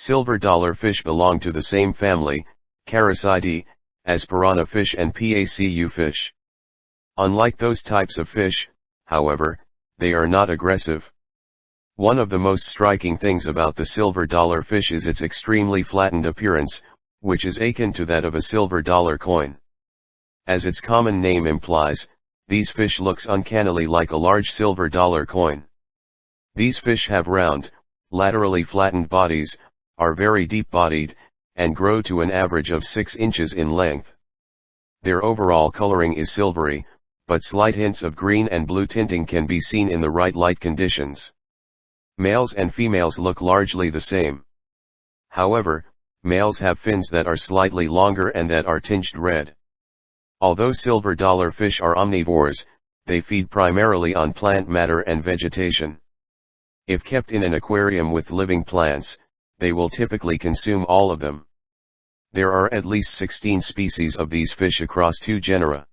Silver dollar fish belong to the same family, Characidae, as piranha fish and PACU fish. Unlike those types of fish, however, they are not aggressive. One of the most striking things about the silver dollar fish is its extremely flattened appearance, which is akin to that of a silver dollar coin. As its common name implies, these fish looks uncannily like a large silver dollar coin. These fish have round, laterally flattened bodies, are very deep-bodied, and grow to an average of 6 inches in length. Their overall coloring is silvery, but slight hints of green and blue tinting can be seen in the right light conditions. Males and females look largely the same. However, males have fins that are slightly longer and that are tinged red. Although silver dollar fish are omnivores, they feed primarily on plant matter and vegetation. If kept in an aquarium with living plants, they will typically consume all of them. There are at least 16 species of these fish across two genera.